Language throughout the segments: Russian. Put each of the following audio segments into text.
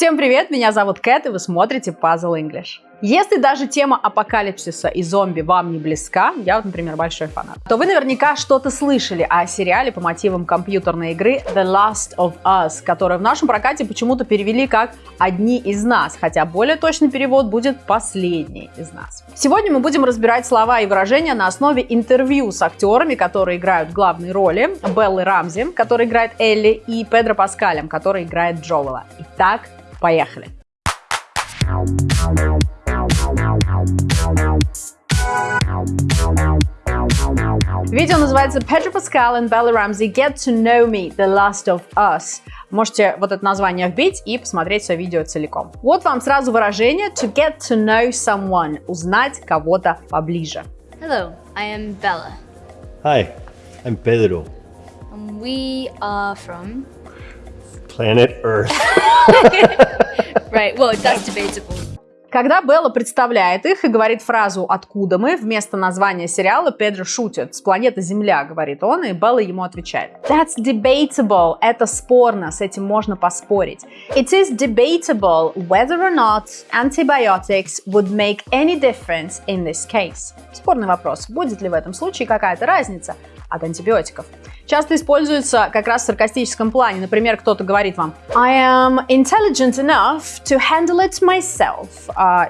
Всем привет, меня зовут Кэт, и вы смотрите Puzzle English. Если даже тема апокалипсиса и зомби вам не близка, я вот, например, большой фанат, то вы наверняка что-то слышали о сериале по мотивам компьютерной игры The Last of Us, который в нашем прокате почему-то перевели как «Одни из нас», хотя более точный перевод будет «Последний из нас». Сегодня мы будем разбирать слова и выражения на основе интервью с актерами, которые играют главные роли, Беллы Рамзи, который играет Элли, и Педро Паскалем, который играет Джоэла. Итак, поехали! Видео называется Pedro Pascal and Bella Ramsey Get to Know Me, The Last of Us. Можете вот это название вбить и посмотреть все видео целиком. Вот вам сразу выражение to get to know someone, узнать кого-то поближе. Hello, I am Bella. Hi, I'm Pedro. And we are from... Planet Earth. Right, well, that's debatable. Когда Белла представляет их и говорит фразу «Откуда мы?» вместо названия сериала, Педро шутит. «С планеты Земля», говорит он, и Белла ему отвечает. That's debatable. Это спорно, с этим можно поспорить. It is debatable whether or not antibiotics would make any difference in this case. Спорный вопрос. Будет ли в этом случае какая-то разница от антибиотиков? Часто используется как раз в саркастическом плане. Например, кто-то говорит вам I am intelligent enough to handle it myself. А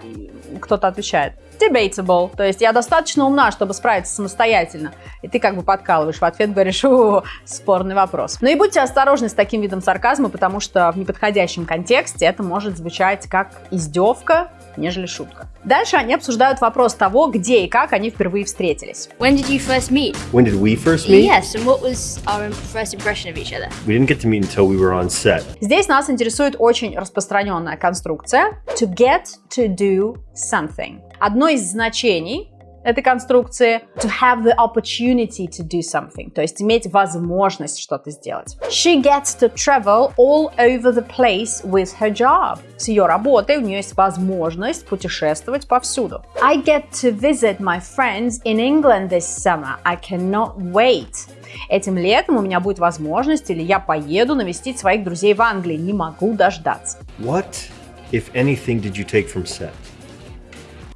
кто-то отвечает debatable, то есть я достаточно умна, чтобы справиться самостоятельно. И ты как бы подкалываешь в ответ, говоришь, о, спорный вопрос. Но и будьте осторожны с таким видом сарказма, потому что в неподходящем контексте это может звучать как издевка, нежели шутка. Дальше они обсуждают вопрос того, где и как они впервые встретились. When did you first meet? When did we first meet? Yes, and what was our first impression of each other? We didn't get to meet until we were on set. Здесь нас интересует очень распространенная конструкция to get to do something. Одно из значений этой конструкции to have the opportunity to do something, то есть иметь возможность что-то сделать. She gets to travel all over the place with her job. С ее работой у нее есть возможность путешествовать повсюду. I get to visit my friends in England this summer. I cannot wait. Этим летом у меня будет возможность или я поеду навестить своих друзей в Англии. Не могу дождаться. What, if anything, did you take from set?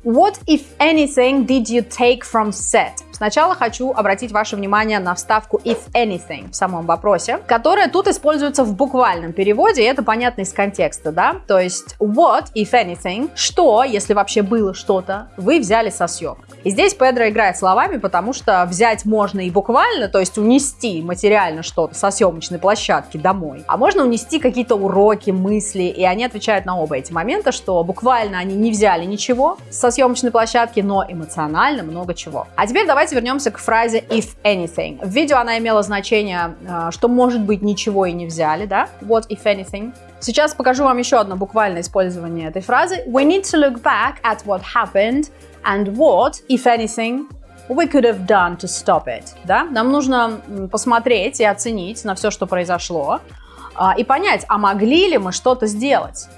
What, if anything, did you take from set? Сначала хочу обратить ваше внимание на вставку if anything в самом вопросе, которая тут используется в буквальном переводе, и это понятно из контекста, да? То есть what, if anything, что, если вообще было что-то, вы взяли со съемок. И здесь Педро играет словами, потому что взять можно и буквально, то есть унести материально что-то со съемочной площадки домой, а можно унести какие-то уроки, мысли, и они отвечают на оба эти момента, что буквально они не взяли ничего со съемочной площадки, но эмоционально много чего. А теперь давайте вернемся к фразе if anything. В видео она имела значение, э, что может быть ничего и не взяли, да? What if anything? Сейчас покажу вам еще одно буквальное использование этой фразы. We need to look back at what happened and what, if anything, we could have done to stop it. Да? Нам нужно посмотреть и оценить на все, что произошло, а, и понять, а могли ли мы что-то сделать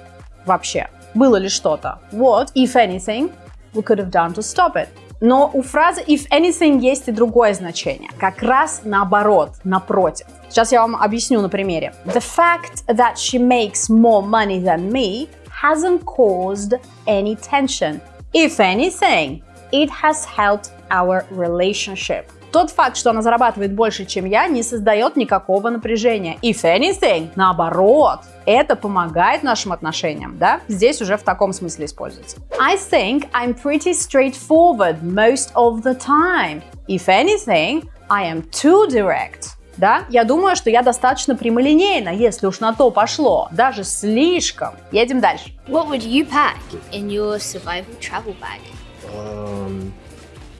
вообще? Было ли что-то? What, if anything, we could have done to stop it. Но у фразы if anything есть и другое значение. Как раз наоборот, напротив. Сейчас я вам объясню на примере. The fact that she makes more money than me hasn't caused any tension. If anything, it has helped our relationship. Тот факт, что она зарабатывает больше, чем я, не создает никакого напряжения. If anything, наоборот, это помогает нашим отношениям, да? Здесь уже в таком смысле используется. I think I'm pretty straightforward most of the time. If anything, I am too direct. Да, я думаю, что я достаточно прямолинейна, если уж на то пошло, даже слишком. Едем дальше. What would you pack in your survival travel bag? Um,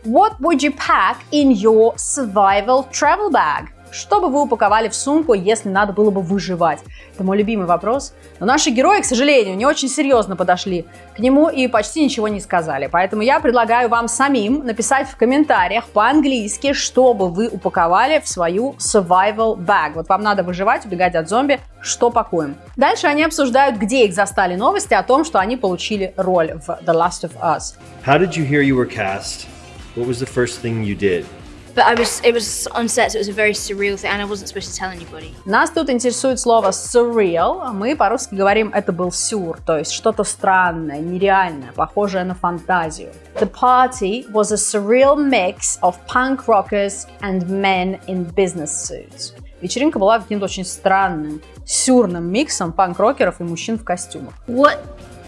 What would you pack in your survival travel bag? Что бы вы упаковали в сумку, если надо было бы выживать? Это мой любимый вопрос. Но наши герои, к сожалению, не очень серьезно подошли к нему и почти ничего не сказали. Поэтому я предлагаю вам самим написать в комментариях по-английски, что бы вы упаковали в свою survival bag. Вот вам надо выживать, убегать от зомби, что пакуем. Дальше они обсуждают, где их застали новости о том, что они получили роль в The Last of Us. how did you hear you were cast? What was the first thing you did? But I was, it was on set, so it was a very surreal thing, and I wasn't supposed to tell anybody. Нас тут интересует слово surreal. Мы по-русски говорим это был сюр, то есть что-то странное, нереальное, похожее на фантазию. The party was a surreal mix of punk rockers and men in business suits. Вечеринка была каким-то очень странным, сюрным миксом панк-рокеров и мужчин в костюмах. What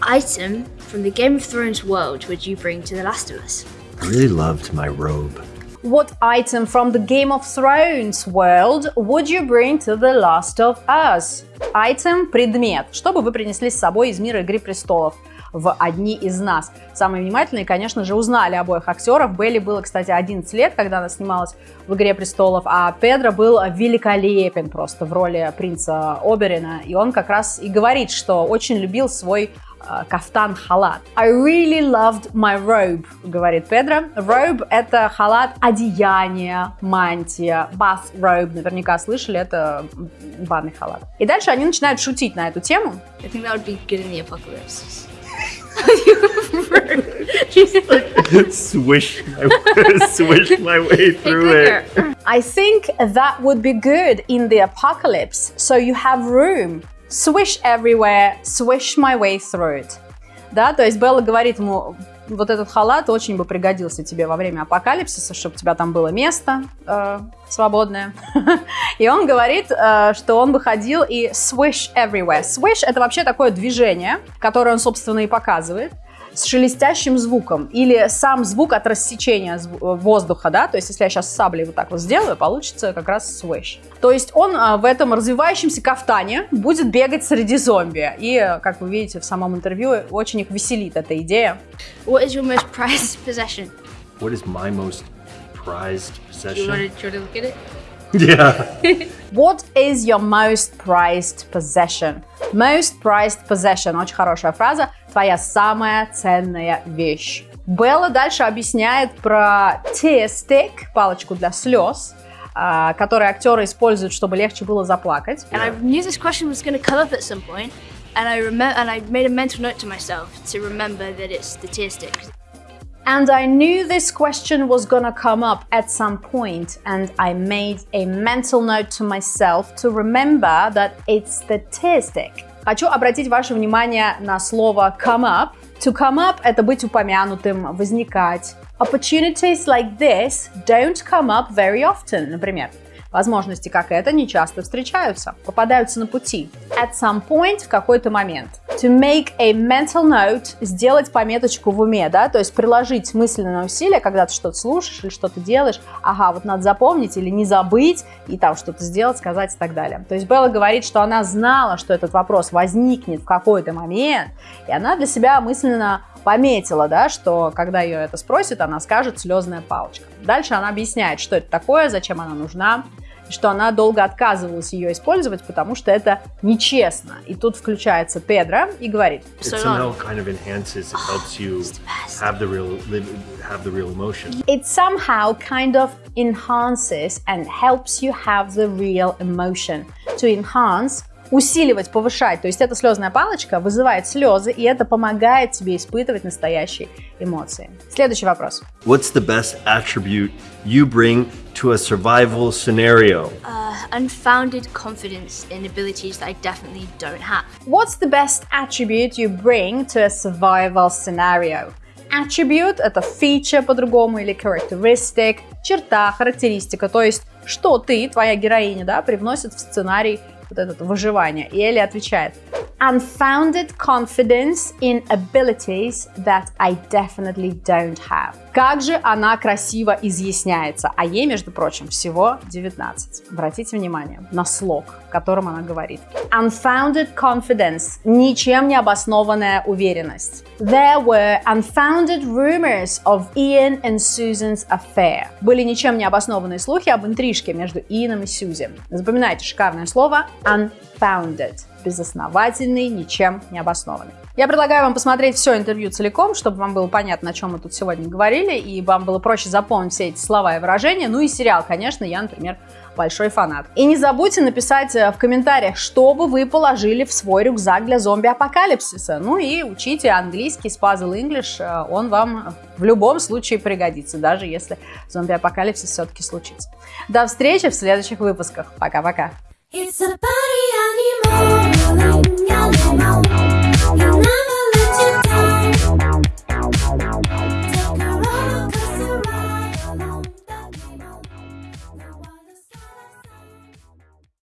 item from the Game of Thrones world would you bring to The Last of Us? I really loved my robe. What item from the Game of Thrones world would you bring to The Last of Us? Item – предмет. Что бы вы принесли с собой из мира Игры Престолов? В «Одни из нас». Самые внимательные, конечно же, узнали обоих актеров. Белли было, кстати, 11 лет, когда она снималась в «Игре престолов», а Педро был великолепен просто в роли принца Оберина. И он как раз и говорит, что очень любил свой э, кафтан-халат. I really loved my robe, говорит Педро. Robe – это халат, одеяние, мантия, bath robe. Наверняка слышали, это банный халат. И дальше они начинают шутить на эту тему. I think that would be good in the apocalypse. swish, my, swish my way through it. I think that would be good in the apocalypse, so you have room. Swish everywhere, swish my way through it. Да, то есть Белла говорит ему, вот этот халат очень бы пригодился тебе во время апокалипсиса, чтобы у тебя там было место э, свободное. и он говорит, э, что он бы ходил и swish everywhere. Swish — это вообще такое движение, которое он, собственно, и показывает с шелестящим звуком или сам звук от рассечения зв- воздуха, да, то есть если я сейчас саблей вот так вот сделаю, получится как раз swish. То есть он а, в этом развивающемся кафтане будет бегать среди зомби. И, как вы видите в самом интервью, очень их веселит эта идея. What is your most prized possession? What is my most prized Do you want possession? to, do you want to look at it? Yeah. What is your most prized possession? Most prized possession. Очень хорошая фраза. Твоя самая ценная вещь. Белла дальше объясняет про tear stick, палочку для слез, а, которые актеры используют, чтобы легче было заплакать. And I made a mental note to myself to remember that it's the tear stick. And I knew this question was gonna come up at some point, and I made a mental note to myself to remember that it's the tear stick. Хочу обратить ваше внимание на слово come up. To come up – это быть упомянутым, возникать. Opportunities like this don't come up very often, например. Возможности, как это, не часто встречаются, попадаются на пути. At some point, в какой-то момент. To make a mental note, сделать пометочку в уме, да, то есть приложить мысленное усилие, когда ты что-то слушаешь или что-то делаешь, ага, вот надо запомнить или не забыть, и там что-то сделать, сказать и так далее. То есть Белла говорит, что она знала, что этот вопрос возникнет в какой-то момент, и она для себя мысленно пометила, да, что когда ее это спросят, она скажет слезная палочка. Дальше она объясняет, что это такое, зачем она нужна, что она долго отказывалась ее использовать, потому что это нечестно. И тут включается Педро и говорит, It So somehow long. kind of enhances, it helps you It's the best. have the real live, have the real emotion. it somehow kind of enhances and helps you have the real emotion. To enhance усиливать, повышать. То есть эта слезная палочка вызывает слезы, и это помогает тебе испытывать настоящие эмоции. Следующий вопрос. What's the best attribute you bring to a survival scenario? Uh, unfounded confidence in abilities that I definitely don't have. What's the best attribute you bring to a survival scenario? Attribute – это feature по-другому или characteristic, черта, характеристика, то есть что ты, твоя героиня, да, привносит в сценарий вот это выживание. И Элли отвечает Unfounded confidence in abilities that I definitely don't have. Как же она красиво изъясняется, а ей, между прочим, всего 19. Обратите внимание на слог, которым она говорит. Unfounded confidence – ничем не обоснованная уверенность. There were unfounded rumors of Ian and Susan's affair. Были ничем не обоснованные слухи об интрижке между Ианом и Сьюзи. Запоминайте шикарное слово unfounded безосновательный, ничем не обоснованный. Я предлагаю вам посмотреть все интервью целиком, чтобы вам было понятно, о чем мы тут сегодня говорили, и вам было проще запомнить все эти слова и выражения. Ну и сериал, конечно, я, например, большой фанат. И не забудьте написать э, в комментариях, что бы вы положили в свой рюкзак для зомби-апокалипсиса. Ну и учите английский с Puzzle English, э, он вам в любом случае пригодится, даже если зомби-апокалипсис все-таки случится. До встречи в следующих выпусках. Пока-пока. It's a party.